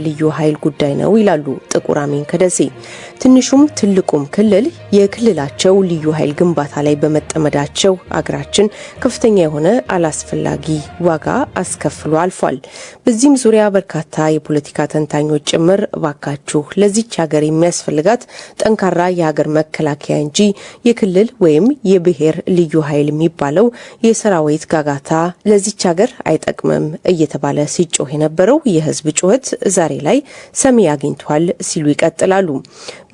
ልዩ ኃይል ጉዳይ ነው ይላሉ ጥቁር አሚን ከደሴ። ትንሹም ትልቁም ክልል የክልላቸው ልዩ ኃይል ግንባታ ላይ በመጠመዳቸው አገራችን ከፍተኛ የሆነ አላስፈላጊ ዋጋ አስከፍሎ አልፏል። በዚህም ዙሪያ በርካታ የፖለቲካ ተንታኞች ጭምር እባካችሁ ለዚች ሀገር የሚያስፈልጋት ጠንካራ የሀገር መከላከያ እንጂ የክልል ወይም የብሔር ልዩ ኃይል የሚባለው የሰራዊት ጋጋታ ለዚች ሀገር አይጠቅምም እየተባለ ሲጮህ የነበረው የህዝብ ጩኸት ዛሬ ላይ ሰሚ አግኝቷል ሲሉ ይቀጥላሉ።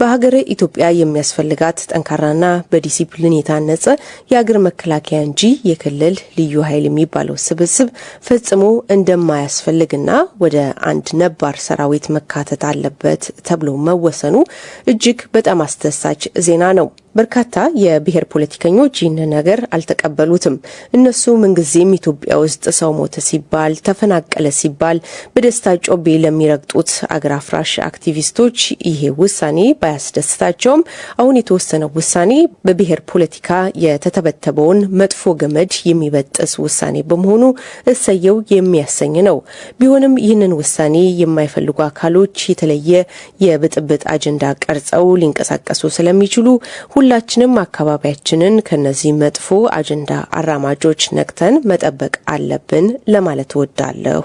በሀገረ ኢትዮጵያ የሚያስፈልጋት ጠንካራና በዲሲፕሊን የታነጸ የሀገር መከላከያ እንጂ የክልል ልዩ ኃይል የሚባለው ስብስብ ፈጽሞ እንደማያስፈልግና ወደ አንድ ነባር ሰራዊት መካተት አለበት ተብሎ መወሰኑ እጅግ በጣም አስደሳች ዜና ነው። በርካታ የብሔር ፖለቲከኞች ይህንን ነገር አልተቀበሉትም። እነሱ ምንጊዜም ኢትዮጵያ ውስጥ ሰው ሞተ ሲባል፣ ተፈናቀለ ሲባል በደስታ ጮቤ ለሚረግጡት አገር አፍራሽ አክቲቪስቶች ይሄ ውሳኔ ባያስደስታቸውም አሁን የተወሰነው ውሳኔ በብሔር ፖለቲካ የተተበተበውን መጥፎ ገመድ የሚበጥስ ውሳኔ በመሆኑ እሰየው የሚያሰኝ ነው። ቢሆንም ይህንን ውሳኔ የማይፈልጉ አካሎች የተለየ የብጥብጥ አጀንዳ ቀርጸው ሊንቀሳቀሱ ስለሚችሉ ሁላችንም አካባቢያችንን ከነዚህ መጥፎ አጀንዳ አራማጆች ነቅተን መጠበቅ አለብን ለማለት እወዳለሁ።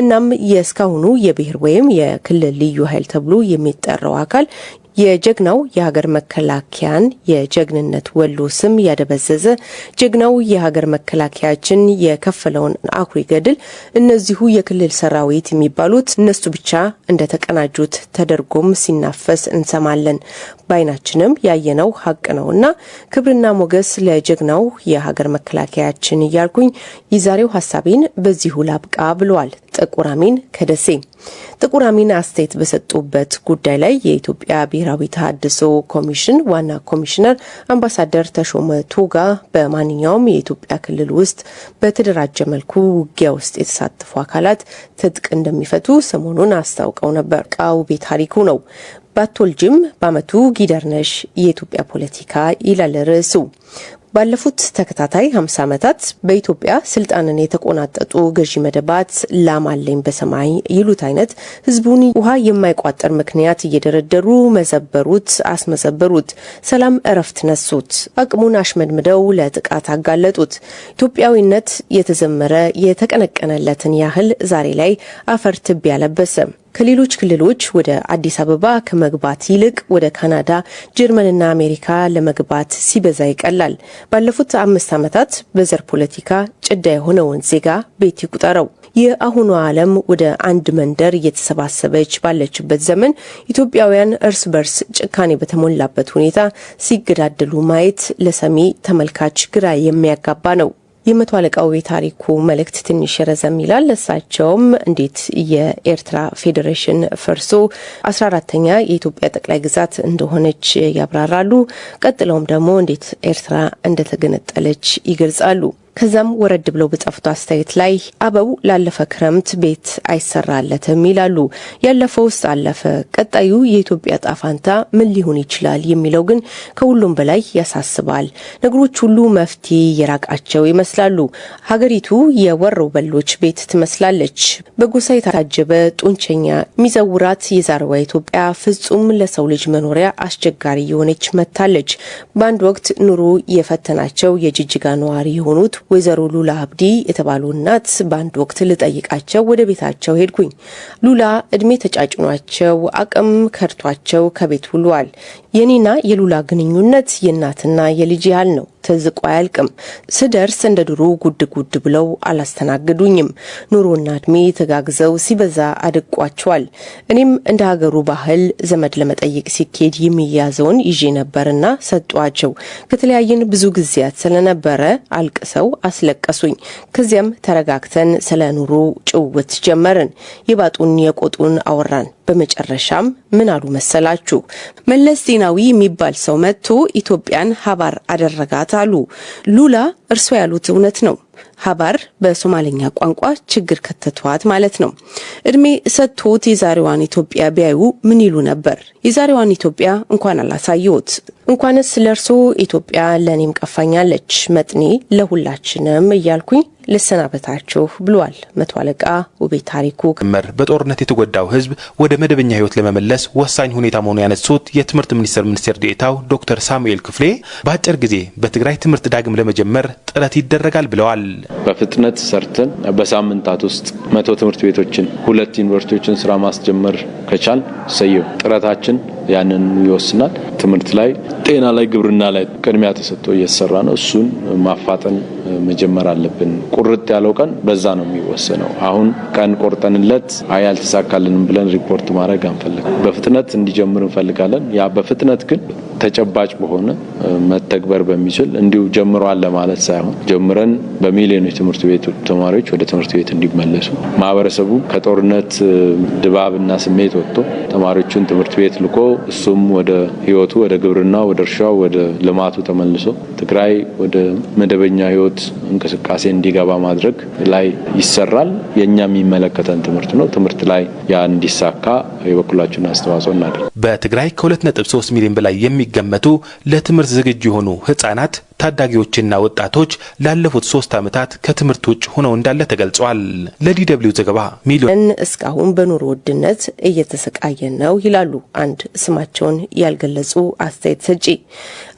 እናም የእስካሁኑ የብሔር ወይም የክልል ልዩ ኃይል ተብሎ የሚጠራው አካል የጀግናው የሀገር መከላከያን የጀግንነት ወሎ ስም ያደበዘዘ ጀግናው የሀገር መከላከያችን የከፈለውን አኩሪ ገድል እነዚሁ የክልል ሰራዊት የሚባሉት እነሱ ብቻ እንደተቀናጁት ተደርጎም ሲናፈስ እንሰማለን። በዓይናችንም ያየነው ሀቅ ነው እና ክብርና ሞገስ ለጀግናው የሀገር መከላከያችን እያልኩኝ የዛሬው ሀሳቤን በዚሁ ላብቃ ብለዋል ጥቁር አሚን ከደሴ። ጥቁር አሚን አስተያየት በሰጡበት ጉዳይ ላይ የኢትዮጵያ ብሔራዊ ተሃድሶ ኮሚሽን ዋና ኮሚሽነር አምባሳደር ተሾመ ቶጋ በማንኛውም የኢትዮጵያ ክልል ውስጥ በተደራጀ መልኩ ውጊያ ውስጥ የተሳተፉ አካላት ትጥቅ እንደሚፈቱ ሰሞኑን አስታውቀው ነበር። ቃው ቤት ታሪኩ ነው። ባቶልጅም በአመቱ ጊደርነሽ የኢትዮጵያ ፖለቲካ ይላል ርዕሱ። ባለፉት ተከታታይ 50 ዓመታት በኢትዮጵያ ስልጣንን የተቆናጠጡ ገዢ መደባት ላም አለኝ በሰማይ ይሉት አይነት ህዝቡን ውሃ የማይቋጠር ምክንያት እየደረደሩ መዘበሩት፣ አስመዘበሩት፣ ሰላም እረፍት ነሱት፣ አቅሙን አሽመድምደው ለጥቃት አጋለጡት። ኢትዮጵያዊነት የተዘመረ የተቀነቀነለትን ያህል ዛሬ ላይ አፈር ትቢያ ለበሰ። ከሌሎች ክልሎች ወደ አዲስ አበባ ከመግባት ይልቅ ወደ ካናዳ፣ ጀርመንና አሜሪካ ለመግባት ሲበዛ ይቀላል። ባለፉት አምስት ዓመታት በዘር ፖለቲካ ጭዳ የሆነውን ዜጋ ቤት ይቁጠረው። የአሁኑ ዓለም ወደ አንድ መንደር እየተሰባሰበች ባለችበት ዘመን ኢትዮጵያውያን እርስ በርስ ጭካኔ በተሞላበት ሁኔታ ሲገዳደሉ ማየት ለሰሚ ተመልካች ግራ የሚያጋባ ነው። የመቶ አለቃው የታሪኩ መልእክት ትንሽ ረዘም ይላል። እሳቸውም እንዴት የኤርትራ ፌዴሬሽን ፈርሶ አስራ አራተኛ የኢትዮጵያ ጠቅላይ ግዛት እንደሆነች ያብራራሉ። ቀጥለውም ደግሞ እንዴት ኤርትራ እንደተገነጠለች ይገልጻሉ። ከዛም ወረድ ብለው በጻፉት አስተያየት ላይ አበው ላለፈ ክረምት ቤት አይሰራለትም ይላሉ። ያለፈው ውስጥ አለፈ። ቀጣዩ የኢትዮጵያ ጣፋንታ ምን ሊሆን ይችላል የሚለው ግን ከሁሉም በላይ ያሳስባል። ነገሮች ሁሉ መፍትሄ የራቃቸው ይመስላሉ። ሀገሪቱ የወረው በሎች ቤት ትመስላለች። በጎሳ የታጀበ ጡንቸኛ የሚዘውራት የዛሬዋ ኢትዮጵያ ፍጹም ለሰው ልጅ መኖሪያ አስቸጋሪ የሆነች መጥታለች። በአንድ ወቅት ኑሮ የፈተናቸው የጅጅጋ ነዋሪ የሆኑት ወይዘሮ ሉላ አብዲ የተባሉ እናት በአንድ ወቅት ልጠይቃቸው ወደ ቤታቸው ሄድኩኝ። ሉላ እድሜ ተጫጭኗቸው አቅም ከድቷቸው ከቤት ውለዋል። የኔና የሉላ ግንኙነት የእናትና የልጅ ያህል ነው። ተዝቆ አያልቅም። ስደርስ እንደ ድሮ ጉድ ጉድ ብለው አላስተናግዱኝም። ኑሮና እድሜ ተጋግዘው ሲበዛ አድቋቸዋል። እኔም እንደ ሀገሩ ባህል ዘመድ ለመጠየቅ ሲኬድ የሚያዘውን ይዤ ነበርና ሰጧቸው። ከተለያየን ብዙ ጊዜያት ስለነበረ አልቅሰው አስለቀሱኝ። ከዚያም ተረጋግተን ስለ ኑሮ ጭውውት ጀመርን። የባጡን የቆጡን አወራን። በመጨረሻም ምን አሉ መሰላችሁ? መለስ ዜናዊ የሚባል ሰው መጥቶ ኢትዮጵያን ሀባር አደረጋት አሉ። ሉላ እርሶ ያሉት እውነት ነው። ሀባር በሶማሌኛ ቋንቋ ችግር ከተቷት ማለት ነው። እድሜ ሰጥቶት የዛሬዋን ኢትዮጵያ ቢያዩ ምን ይሉ ነበር? የዛሬዋን ኢትዮጵያ እንኳን አላሳየዎት። እንኳንስ ለእርሶ ኢትዮጵያ ለእኔም ቀፋኛለች፣ መጥኔ ለሁላችንም እያልኩኝ ልሰናበታችሁ ብሏል መቶ አለቃ ውቤ ታሪኩ። መር በጦርነት የተጎዳው ሕዝብ ወደ መደበኛ ሕይወት ለመመለስ ወሳኝ ሁኔታ መሆኑ ያነሱት የትምህርት ሚኒስቴር ሚኒስቴር ዴኤታው ዶክተር ሳሙኤል ክፍሌ በአጭር ጊዜ በትግራይ ትምህርት ዳግም ለመጀመር ጥረት ይደረጋል ብለዋል። በፍጥነት ሰርተን በሳምንታት ውስጥ መቶ ትምህርት ቤቶችን ሁለት ዩኒቨርሲቲዎችን ስራ ማስጀመር ከቻል ሰየው ጥረታችን ያንን ይወስናል። ትምህርት ላይ፣ ጤና ላይ፣ ግብርና ላይ ቅድሚያ ተሰጥቶ እየተሰራ ነው። እሱን ማፋጠን መጀመር አለብን። ቁርጥ ያለው ቀን በዛ ነው የሚወሰነው። አሁን ቀን ቆርጠንለት አይ አልተሳካልንም ብለን ሪፖርት ማድረግ አንፈልግም። በፍጥነት እንዲጀምር እንፈልጋለን። ያ በፍጥነት ግን ተጨባጭ በሆነ መተግበር በሚችል እንዲሁ ጀምሯል ለማለት ሳይሆን ጀምረን በሚሊዮኖች ትምህርት ቤት ተማሪዎች ወደ ትምህርት ቤት እንዲመለሱ ማህበረሰቡ ከጦርነት ድባብና ስሜት ወጥቶ ተማሪዎቹን ትምህርት ቤት ልኮ እሱም ወደ ህይወቱ ወደ ግብርናው፣ ወደ እርሻው፣ ወደ ልማቱ ተመልሶ ትግራይ ወደ መደበኛ ህይወት እንቅስቃሴ እንዲገባ ማድረግ ላይ ይሰራል። የእኛ የሚመለከተን ትምህርት ነው። ትምህርት ላይ ያ እንዲሳካ የበኩላችሁን አስተዋጽኦ እናደርግ። በትግራይ ከ2.3 ሚሊዮን በላይ የሚገመቱ ለትምህርት ዝግጁ የሆኑ ህጻናት ታዳጊዎችና ወጣቶች ላለፉት ሶስት ዓመታት ከትምህርት ውጭ ሆነው እንዳለ ተገልጿል። ለዲደብሊው ዘገባ ሚሊዮን እስካሁን በኑሮ ውድነት እየተሰቃየን ነው ይላሉ አንድ ስማቸውን ያልገለጹ አስተያየት ሰጪ።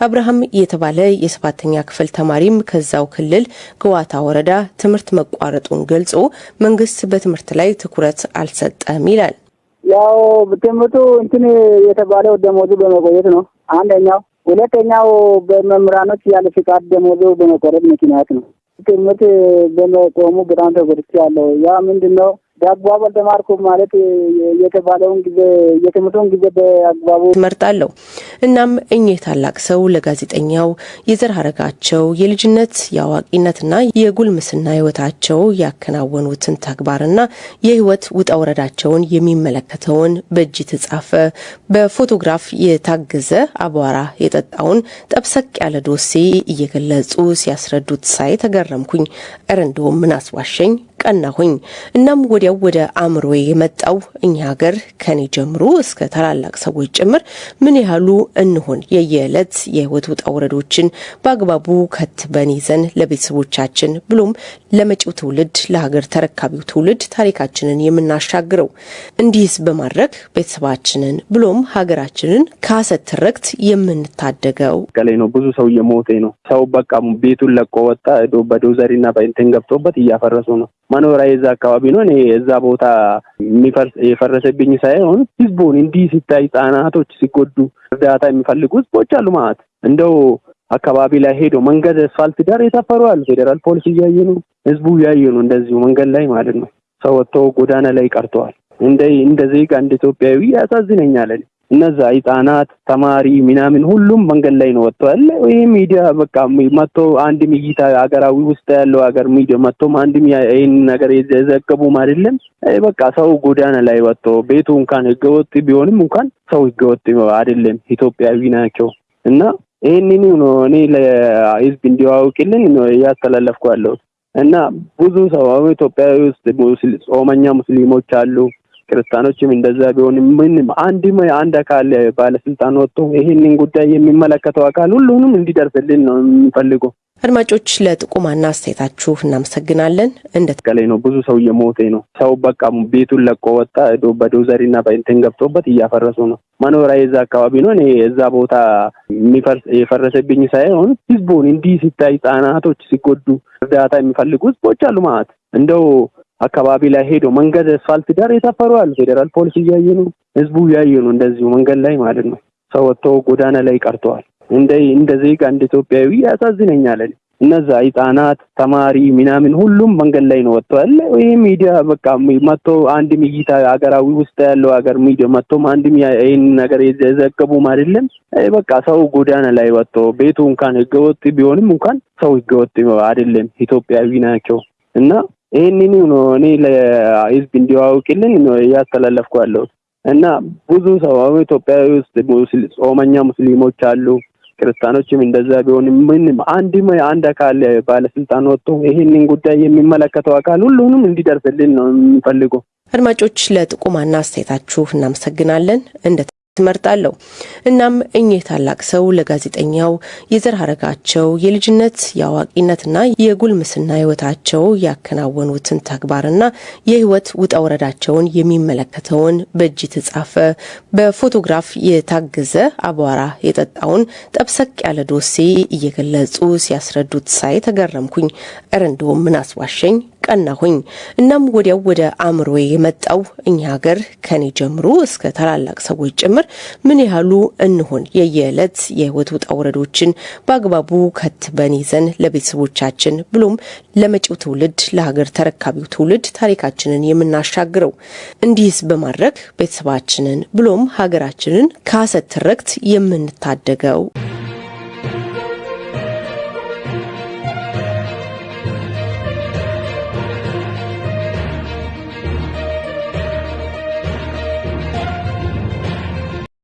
አብርሃም የተባለ የሰባተኛ ክፍል ተማሪም ከዛው ክልል ገዋታ ወረዳ ትምህርት መቋረጡን ገልጾ መንግስት በትምህርት ላይ ትኩረት አልሰጠም ይላል። ያው ትምህርቱ እንትን የተባለው ደሞዙ በመቆየት ነው አንደኛው። ሁለተኛው በመምህራኖች ያለ ፍቃድ ደሞዙ በመቆረጥ ምክንያት ነው። ትምህርት በመቆሙ በጣም ተጎድቻለሁ። ያ ምንድን ነው በአግባቡ አልተማርኩም ማለት የተባለውን ጊዜ የትምህርቱን ጊዜ በአግባቡ እመርጣለሁ። እናም እኚህ ታላቅ ሰው ለጋዜጠኛው የዘር ሐረጋቸው የልጅነት የአዋቂነትና የጉልምስና ህይወታቸው ያከናወኑትን ተግባርና የህይወት ውጣ ውረዳቸውን የሚመለከተውን በእጅ የተጻፈ በፎቶግራፍ የታገዘ አቧራ የጠጣውን ጠብሰቅ ያለ ዶሴ እየገለጹ ሲያስረዱት ሳይ ተገረምኩኝ። እረ እንደውም ምን አስዋሸኝ ቀናሁኝ። እናም ወዲያው ወደ አእምሮ የመጣው እኛ ሀገር ከኔ ጀምሮ እስከ ታላላቅ ሰዎች ጭምር ምን ያህሉ እንሆን የየዕለት የህይወት ውጣ ውረዶችን በአግባቡ ከትበን ይዘን ለቤተሰቦቻችን ብሎም ለመጪው ትውልድ ለሀገር ተረካቢው ትውልድ ታሪካችንን የምናሻግረው። እንዲህስ በማድረግ ቤተሰባችንን ብሎም ሀገራችንን ከሀሰት ትርክት የምንታደገው ቀላይ ነው። ብዙ ሰው እየሞተ ነው። ሰው በቃ ቤቱን ለቆ ወጣ። በዶዘሪና በእንትን ገብቶበት እያፈረሱ ነው። መኖሪያ የዛ አካባቢ ነው። እኔ የዛ ቦታ የፈረሰብኝ ሳይሆን ህዝቡን እንዲህ ሲታይ ህጻናቶች ሲጎዱ እርዳታ የሚፈልጉ ህዝቦች አሉ ማለት እንደው አካባቢ ላይ ሄዶ መንገድ አስፋልት ዳር የሰፈሩ አሉ። ፌዴራል ፖሊስ እያየ ነው፣ ህዝቡ እያየ ነው። እንደዚሁ መንገድ ላይ ማለት ነው። ሰው ወጥቶ ጎዳና ላይ ቀርተዋል። እንደ እንደ ዜጋ እንደ ኢትዮጵያዊ ያሳዝነኛል። እነዛ ህጻናት ተማሪ ምናምን ሁሉም መንገድ ላይ ነው ወጥተዋል። ይህ ሚዲያ በቃ መጥቶ አንድም እይታ ሀገራዊ ውስጥ ያለው ሀገር ሚዲያ መጥቶም አንድም ይህን ነገር የዘገቡም አይደለም። በቃ ሰው ጎዳና ላይ ወጥቶ ቤቱ እንኳን ህገወጥ ቢሆንም እንኳን ሰው ህገወጥ አይደለም፣ ኢትዮጵያዊ ናቸው እና ይህንን ነው እኔ ለህዝብ እንዲያውቅልን እያስተላለፍኩ ያለሁት እና ብዙ ሰው አሁን ኢትዮጵያዊ ውስጥ ጾመኛ ሙስሊሞች አሉ ክርስቲያኖችም እንደዛ ቢሆንም ምንም አንድም አንድ አካል ባለስልጣን ወጥቶ ይህንን ጉዳይ የሚመለከተው አካል ሁሉንም እንዲደርስልን ነው የሚፈልገው። አድማጮች ለጥቆማና አስተያየታችሁ እናመሰግናለን። እንደ ቀላይ ነው። ብዙ ሰው እየሞተ ነው። ሰው በቃ ቤቱን ለቆ ወጣ። በዶዘሪና በእንትን ገብቶበት እያፈረሱ ነው። መኖሪያ የዛ አካባቢ ነው። እኔ የዛ ቦታ የፈረሰብኝ ሳይሆን ህዝቡን እንዲህ ሲታይ ህጻናቶች ሲጎዱ እርዳታ የሚፈልጉ ህዝቦች አሉ ማለት እንደው አካባቢ ላይ ሄዶ መንገድ አስፋልት ዳር የሰፈሩ አሉ። ፌዴራል ፖሊስ እያየ ነው፣ ህዝቡ እያየ ነው። እንደዚሁ መንገድ ላይ ማለት ነው። ሰው ወጥቶ ጎዳና ላይ ቀርተዋል። እንደ እንደ ዜጋ እንደ ኢትዮጵያዊ ያሳዝነኛል። እነዛ ህጻናት ተማሪ ምናምን ሁሉም መንገድ ላይ ነው ወጥተዋል። ይህ ሚዲያ በቃ መጥቶ አንድም እይታ ሀገራዊ ውስጥ ያለው ሀገር ሚዲያ መጥቶም አንድም ይህን ነገር የዘገቡም አይደለም። በቃ ሰው ጎዳና ላይ ወጥቶ ቤቱ እንኳን ህገወጥ ቢሆንም እንኳን ሰው ህገወጥ አይደለም፣ ኢትዮጵያዊ ናቸው እና ይህንን ነው እኔ ለህዝብ እንዲያውቅልን እያስተላለፍኩ ያለሁት እና ብዙ ሰው አሁን ኢትዮጵያዊ ውስጥ ጾመኛ ሙስሊሞች አሉ ክርስቲያኖችም እንደዛ ቢሆን ምንም አንድም አንድ አካል ባለስልጣን ወጥቶ ይህንን ጉዳይ የሚመለከተው አካል ሁሉንም እንዲደርስልን ነው የምንፈልገው። አድማጮች ለጥቆማና አስተያየታችሁ እናመሰግናለን። እንደ ትመርጣለሁ። እናም እኚህ ታላቅ ሰው ለጋዜጠኛው የዘር ሐረጋቸው የልጅነት የአዋቂነትና የጉልምስና ሕይወታቸው ያከናወኑትን ተግባርና የሕይወት ውጣ ውረዳቸውን የሚመለከተውን በእጅ የተጻፈ በፎቶግራፍ የታገዘ አቧራ የጠጣውን ጠብሰቅ ያለ ዶሴ እየገለጹ ሲያስረዱት ሳይ ተገረምኩኝ። እረ እንደውም ምን አስዋሸኝ ቀናሁኝ። እናም ወዲያው ወደ አእምሮ የመጣው እኛ ሀገር ከኔ ጀምሮ እስከ ታላላቅ ሰዎች ጭምር ምን ያህሉ እንሆን የየዕለት የህይወት ውጣ ውረዶችን በአግባቡ ከትበን ይዘን ለቤተሰቦቻችን ብሎም ለመጪው ትውልድ ለሀገር ተረካቢው ትውልድ ታሪካችንን የምናሻግረው። እንዲህስ በማድረግ ቤተሰባችንን ብሎም ሀገራችንን ከሐሰት ትርክት የምንታደገው